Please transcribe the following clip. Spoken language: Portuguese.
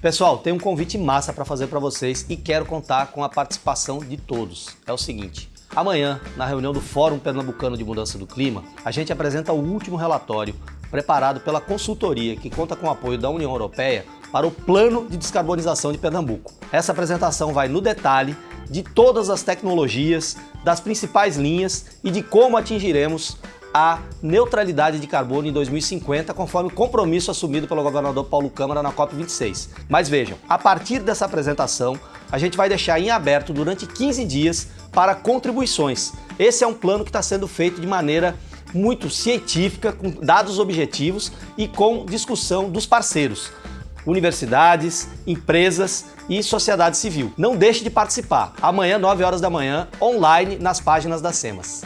Pessoal, tem um convite massa para fazer para vocês e quero contar com a participação de todos. É o seguinte, amanhã, na reunião do Fórum Pernambucano de Mudança do Clima, a gente apresenta o último relatório preparado pela consultoria que conta com o apoio da União Europeia para o Plano de Descarbonização de Pernambuco. Essa apresentação vai no detalhe de todas as tecnologias, das principais linhas e de como atingiremos a neutralidade de carbono em 2050, conforme o compromisso assumido pelo governador Paulo Câmara na COP26. Mas vejam, a partir dessa apresentação, a gente vai deixar em aberto durante 15 dias para contribuições. Esse é um plano que está sendo feito de maneira muito científica, com dados objetivos e com discussão dos parceiros universidades, empresas e sociedade civil. Não deixe de participar. Amanhã, 9 horas da manhã, online, nas páginas da SEMAS.